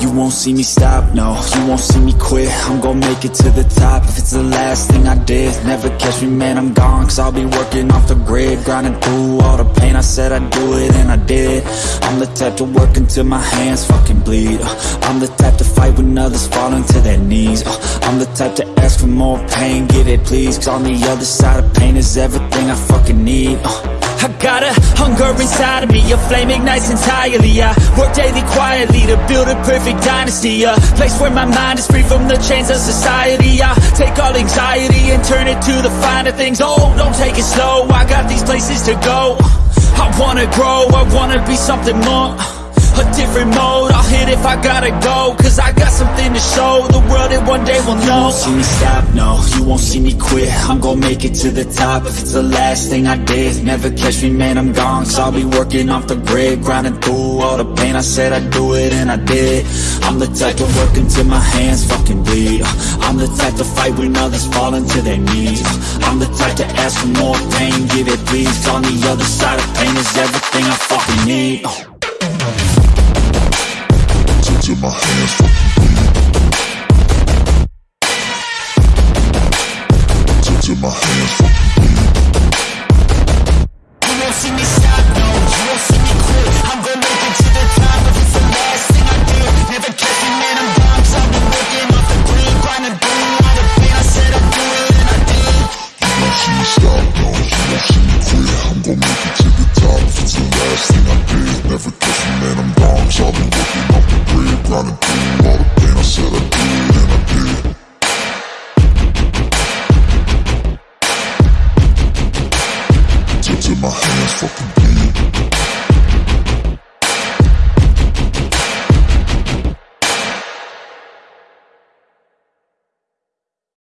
You won't see me stop, no, you won't see me quit. I'm gonna make it to the top. If it's the last thing I did Never catch me, man, I'm gone, cause I'll be working off the grid Grinding through all the pain, I said I'd do it, and I did. I'm the type to work until my hands fucking bleed. I'm the type to fight when others fall to their knees. I'm the type to ask for more pain, get it please. Cause on the other side of pain is everything I fucking need I got a hunger inside of me, a flame ignites entirely I work daily quietly to build a perfect dynasty A place where my mind is free from the chains of society I take all anxiety and turn it to the finer things. Oh, don't take it slow, I got these places to go. I wanna grow, I wanna be something more a different mode, I'll hit if I gotta go Cause I got something to show. The world that one day will know. You won't see me stop, no, you won't see me quit. I'm gonna make it to the top. If it's the last thing I did Never catch me, man, I'm gone. Cause I'll be working off the grid Grinding through all the pain, I said I'd do it and I did. I'm the type to work until my hands fucking bleed. I'm the type to fight when others fall into their knees. I'm the type to ask for more pain, give it please on the other side of pain is everything I fucking need My hands. Till, till my hands bleed. You see me quit I'm gonna make it grinding through all the pain. I said I'd do and I did. Till my hands fucking.